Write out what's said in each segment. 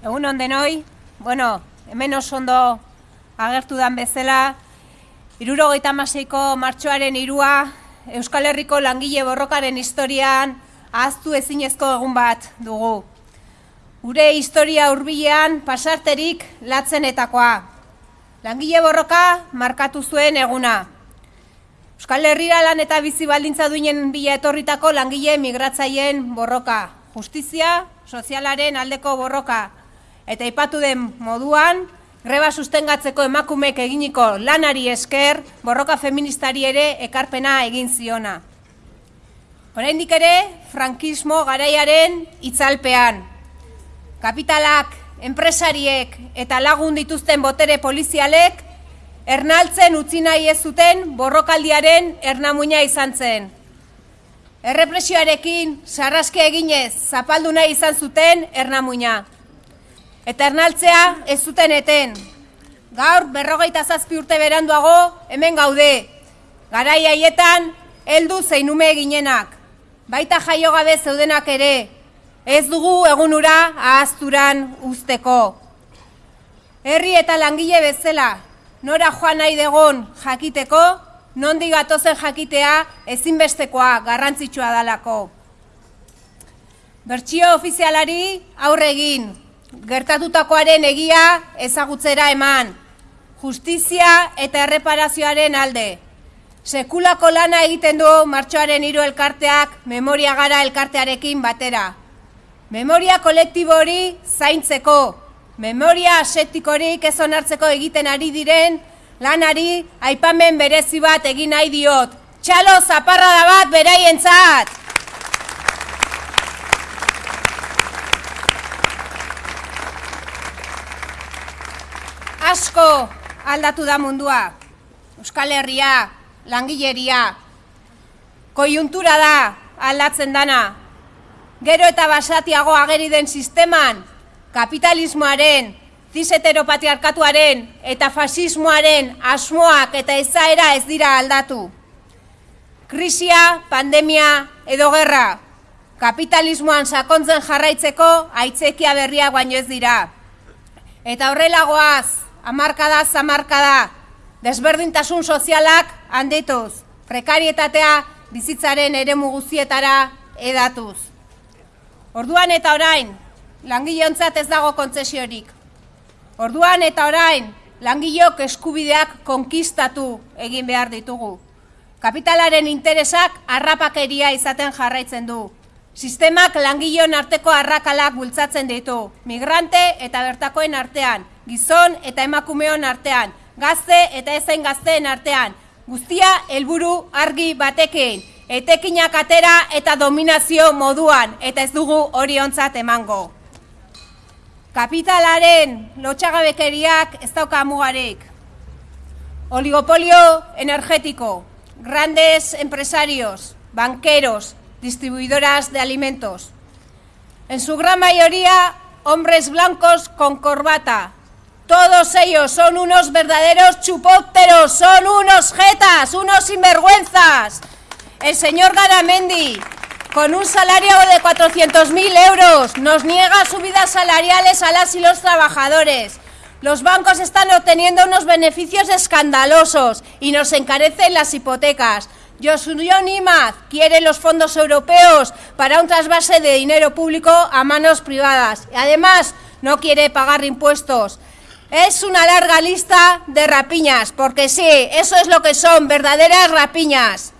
Egun on denoi, bueno, hemen oso ondo agertu dan bezala, irurogeita maseiko martxoaren irua, Euskal Herriko langile borrokaren historian ahaztu ezinezko egun bat dugu. Gure historia hurbilean pasarterik latzenetakoa. Langile borroka markatu zuen eguna. Euskal Herrira lan eta bizi baldintza duinen bila etorritako langile migratzaileen borroka. Justizia, sozialaren aldeko borroka. Eta ipatu den moduan, greba sustengatzeko emakumek eginiko lanari esker, borroka feministari ere ekarpena egin ziona. Oraindik ere, frankismo garaiaren itzalpean. Kapitalak, enpresariek eta lagun dituzten botere polizialek ernaltzen utzi nahi ez zuten borrokaldiaren ernamuina izan zen. Errepresioarekin sarraske eginez zapaldu nahi izan zuten ernamuina. Eta ernaltzea ez zuten eten. Gaur berrogeita zazpi urte beranduago hemen gaude. Garai haietan heldu zeinume eginenak. Baita jaio gabe zeudenak ere. Ez dugu egunura ahazturan usteko. Herri eta langile bezala, nora joan nahi degon jakiteko, nondi gatozen jakitea ezinbestekoa garrantzitsua dalako. Bertsio ofizialari aurre egin, gertatutakoaren egia ezagutzera eman, justizia eta erreparazioaren alde. Sekulako lana egiten du martxoaren hiru elkarteak memoria gara elkartearekin batera. Memoria kolektibo hori zaintzeko, memoria asetikorik ez onartzeko egiten ari diren lanari aipamen berezi bat egin nahi diot. Txalo zaparra da bat beraientzat! Asko aldatu da mundua. Euskal Herria, langileria. Koiuntura da aldatzen dana. Gero eta basatiago ageri den sisteman, kapitalismoaren, ziseteropatriarkatuaren eta fasismoaren asmoak eta ezaera ez dira aldatu. Krisia, pandemia edo gerra, kapitalismoan sakontzen jarraitzeko aitzekia berriak baino ez dira. Eta horrelagoaz, amarkada zamarkada, desberdintasun sozialak handituz, prekarietatea bizitzaren eremu guztietara edatuz. Orduan eta orain, langilontzat ez dago kontzesiorik. Orduan eta orain, langilok eskubideak konkistatu egin behar ditugu. Kapitalaren interesak harrapakeria izaten jarraitzen du. Sistemak langilon arteko arrakalak bultzatzen ditu. Migrante eta bertakoen artean, gizon eta emakumeon artean, gazte eta ezen gazteen artean. Guztia helburu argi batekin etekinak atera eta dominazio moduan, eta ez dugu hori ontzat emango. Kapitalaren lotxagabekeriak ez dauka mugarik. Oligopolio energetiko, grandes empresarios, banqueros, distribuidoras de alimentos. En su gran mayoría, hombres blancos con corbata. Todos ellos son unos verdaderos chupópteros, son unos jetas, unos sinvergüenzas. El señor Garamendi, con un salario de 400.000 euros, nos niega subidas salariales a las y los trabajadores. Los bancos están obteniendo unos beneficios escandalosos y nos encarecen las hipotecas. Josuyo Nimaz quiere los fondos europeos para un trasvase de dinero público a manos privadas. Y además, no quiere pagar impuestos. Es una larga lista de rapiñas, porque sí, eso es lo que son, verdaderas rapiñas.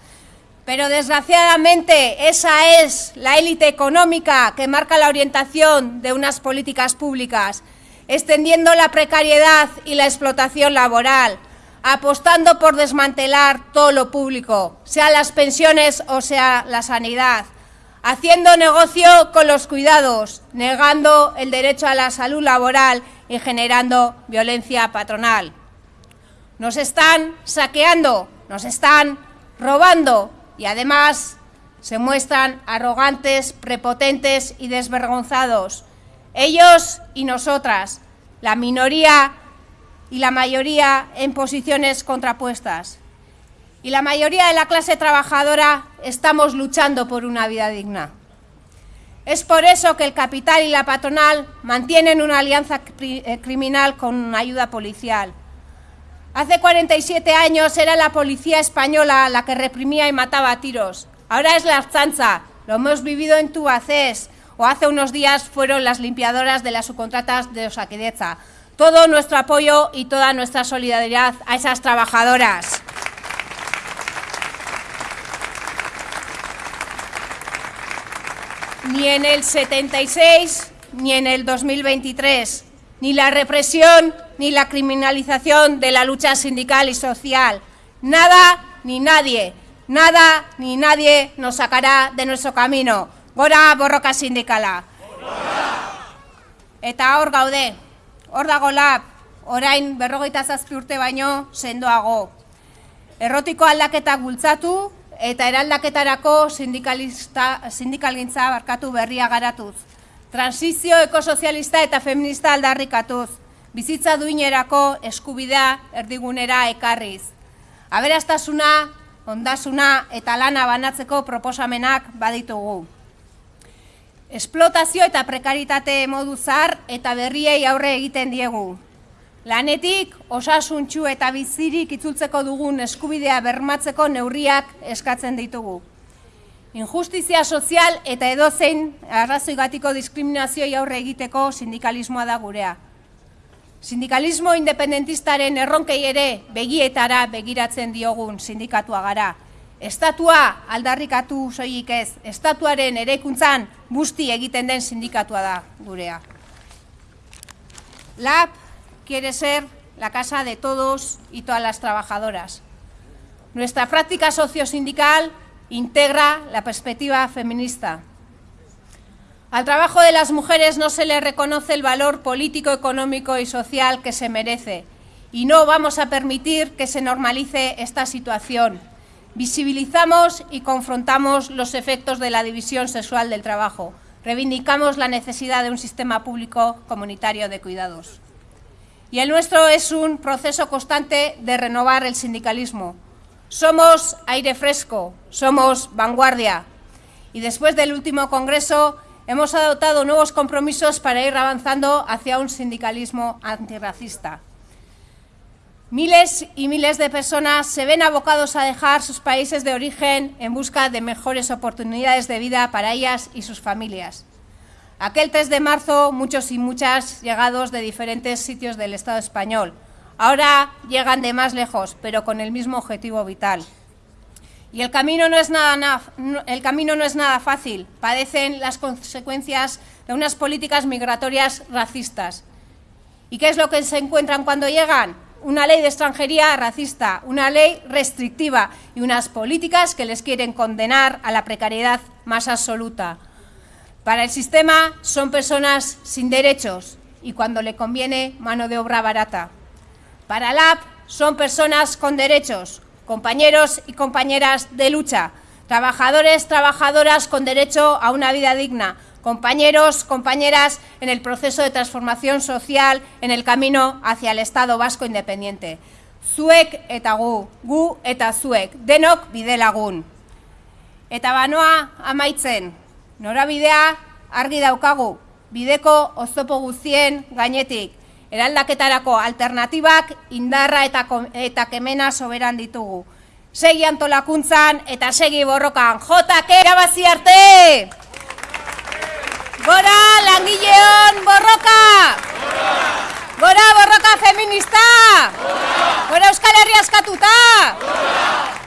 Pero desgraciadamente esa es la élite económica que marca la orientación de unas políticas públicas, extendiendo la precariedad y la explotación laboral, apostando por desmantelar todo lo público, sea las pensiones o sea la sanidad, haciendo negocio con los cuidados, negando el derecho a la salud laboral y generando violencia patronal. Nos están saqueando, nos están robando y además se muestran arrogantes, prepotentes y desvergonzados. Ellos y nosotras, la minoría y la mayoría en posiciones contrapuestas. Y la mayoría de la clase trabajadora estamos luchando por una vida digna. Es por eso que el capital y la patronal mantienen una alianza eh, criminal con ayuda policial. Hace 47 años era la policía española la que reprimía y mataba a tiros. Ahora es la Archanza. Lo hemos vivido en Tubacés. O hace unos días fueron las limpiadoras de las subcontratas de Osaquideza. Todo nuestro apoyo y toda nuestra solidaridad a esas trabajadoras. Ni en el 76 ni en el 2023, ni la represión ni la criminalización de la lucha sindical y social. Nada ni nadie, nada ni nadie nos sacará de nuestro camino. Gora borroka sindikala. Eta hor gaude, hor dago lab, orain berrogeita zazpi urte baino sendoago. Errotiko aldaketak bultzatu eta eraldaketarako sindikalista, sindikalgintza barkatu berria garatuz. Transizio ekosozialista eta feminista aldarrikatuz. Bizitza duinerako eskubidea erdigunera ekarriz. Aberastasuna, ondasuna eta lana banatzeko proposamenak baditugu. Esplotazio eta prekaritate modu zar eta berriei aurre egiten diegu. Lanetik, osasuntxu eta bizirik itzultzeko dugun eskubidea bermatzeko neurriak eskatzen ditugu. Injustizia sozial eta edozein arrazoigatiko diskriminazioi aurre egiteko sindikalismoa da gurea. Sindikalismo independentistaren erronkei ere begietara begiratzen diogun sindikatua gara. Estatua aldarrikatu soilik ez, estatuaren erekuntzan busti egiten den sindikatua da gurea. LAP quiere ser la casa de todos y todas las trabajadoras. Nuestra práctica sociosindical integra la perspectiva feminista. Al trabajo de las mujeres no se le reconoce el valor político, económico y social que se merece y no vamos a permitir que se normalice esta situación. Visibilizamos y confrontamos los efectos de la división sexual del trabajo. Reivindicamos la necesidad de un sistema público comunitario de cuidados. Y el nuestro es un proceso constante de renovar el sindicalismo. Somos aire fresco, somos vanguardia. Y después del último congreso hemos adoptado nuevos compromisos para ir avanzando hacia un sindicalismo antirracista. Miles y miles de personas se ven abocados a dejar sus países de origen en busca de mejores oportunidades de vida para ellas y sus familias. Aquel 3 de marzo, muchos y muchas llegados de diferentes sitios del Estado español. Ahora llegan de más lejos, pero con el mismo objetivo vital. Y el camino no es nada, el camino no es nada fácil. Padecen las consecuencias de unas políticas migratorias racistas. ¿Y qué es lo que se encuentran cuando llegan? Una ley de extranjería racista, una ley restrictiva y unas políticas que les quieren condenar a la precariedad más absoluta. Para el sistema son personas sin derechos y cuando le conviene mano de obra barata. Para la AP son personas con derechos, compañeros y compañeras de lucha, trabajadores, trabajadoras con derecho a una vida digna, compañeros, compañeras en el proceso de transformación social en el camino hacia el Estado vasco independiente. Zuek eta gu, gu eta zuek, denok bidelagun. Eta banoa amaitzen, Norabidea argi daukagu, bideko oztopo guztien gainetik. Eraldaketarako alternatibak indarra eta, eta kemena soberan ditugu. Segi antolakuntzan eta segi borrokan. Jotak erabazi arte! Gora langileon borroka! Gora! Gora borroka feminista! Gora, Gora Euskal Herria askatuta! Gora!